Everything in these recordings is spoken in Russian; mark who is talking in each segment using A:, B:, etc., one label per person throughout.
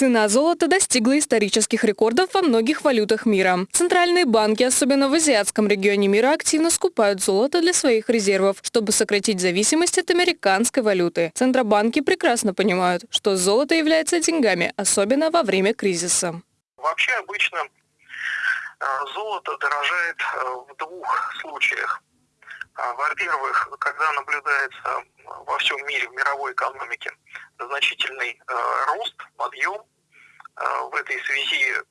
A: Цена золота достигла исторических рекордов во многих валютах мира. Центральные банки, особенно в азиатском регионе мира, активно скупают золото для своих резервов, чтобы сократить зависимость от американской валюты. Центробанки прекрасно понимают, что золото является деньгами, особенно во время кризиса.
B: Вообще обычно э, золото дорожает э, в двух случаях. А, во-первых, когда наблюдается во всем мире, в мировой экономике, значительный э, рост, подъем, э, в этой связи э,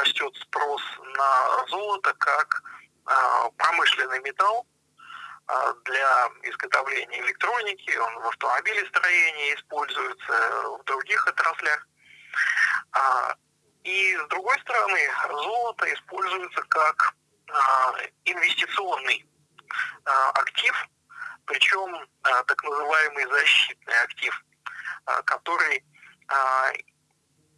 B: растет спрос на золото как промышленный металл для изготовления электроники, он в автомобилестроении используется, в других отраслях. А, и с другой стороны, золото используется как инвестиционный актив, причем так называемый защитный актив, который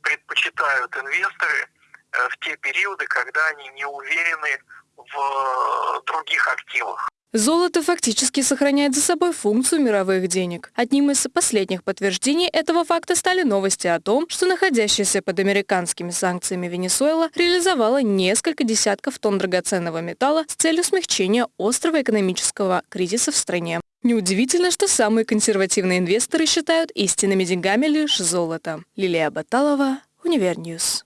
B: предпочитают инвесторы э, в те периоды, когда они не уверены в э, других активах.
A: Золото фактически сохраняет за собой функцию мировых денег. Одним из последних подтверждений этого факта стали новости о том, что находящаяся под американскими санкциями Венесуэла реализовала несколько десятков тонн драгоценного металла с целью смягчения острого экономического кризиса в стране. Неудивительно, что самые консервативные инвесторы считают истинными деньгами лишь золото. Лилия Баталова, Универ News.